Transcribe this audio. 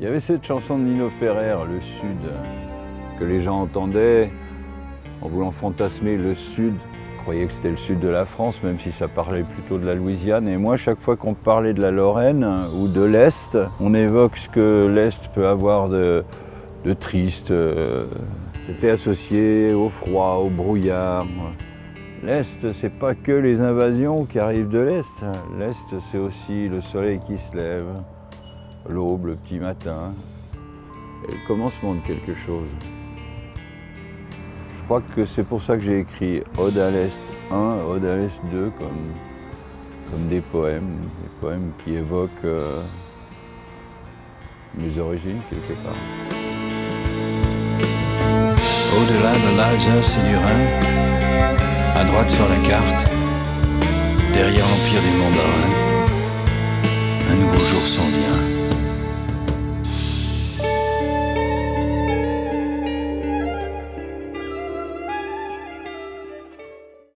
Il y avait cette chanson de Nino Ferrer, Le Sud, que les gens entendaient en voulant fantasmer le Sud. Ils croyaient que c'était le sud de la France, même si ça parlait plutôt de la Louisiane. Et moi, chaque fois qu'on parlait de la Lorraine ou de l'Est, on évoque ce que l'Est peut avoir de, de triste. C'était associé au froid, au brouillard. L'Est, c'est pas que les invasions qui arrivent de l'Est. L'Est, c'est aussi le soleil qui se lève, l'aube, le petit matin, et le commencement de quelque chose. Je crois que c'est pour ça que j'ai écrit Ode à l'Est 1, Ode à l'Est 2, comme, comme des poèmes, des poèmes qui évoquent euh, mes origines quelque part. Au-delà de l'Alsace et du Rhin, à droite sur la carte, derrière l'empire des mandarins,